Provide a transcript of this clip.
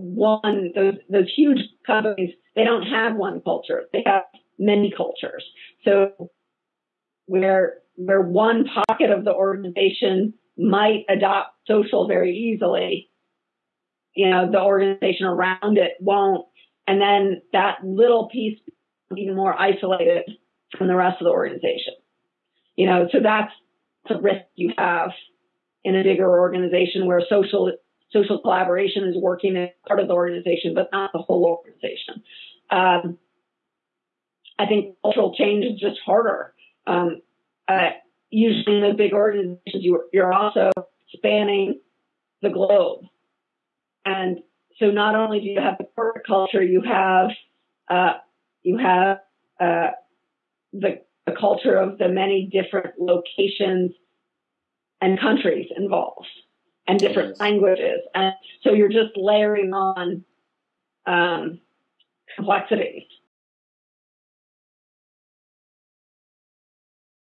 one those those huge companies they don't have one culture. They have many cultures. So where where one pocket of the organization might adopt social very easily you know the organization around it won't. And then that little piece even more isolated from the rest of the organization. You know so that's the risk you have in a bigger organization where social social collaboration is working as part of the organization, but not the whole organization. Um, I think cultural change is just harder. Um, uh, usually in the big organizations, you, you're also spanning the globe. And so not only do you have the corporate culture, you have, uh, you have, uh, the, the culture of the many different locations and countries involved and different yes. languages. And so you're just layering on um, complexities.